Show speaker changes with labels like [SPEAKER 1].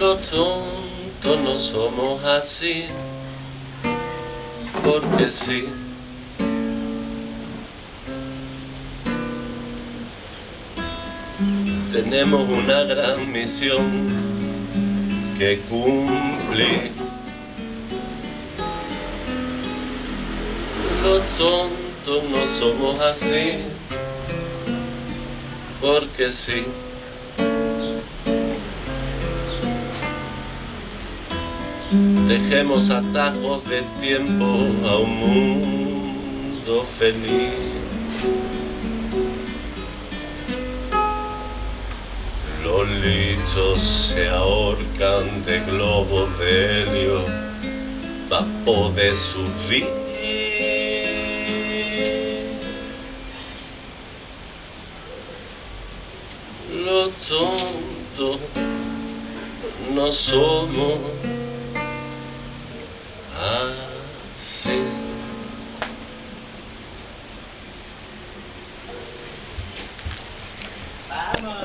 [SPEAKER 1] Los tontos no somos así, porque sí. Tenemos una gran misión que cumplir. Los tontos no somos así, porque sí. Dejemos atajos de tiempo a un mundo feliz. Los lichos se ahorcan de globos de helio para poder subir. Los tontos no somos mano.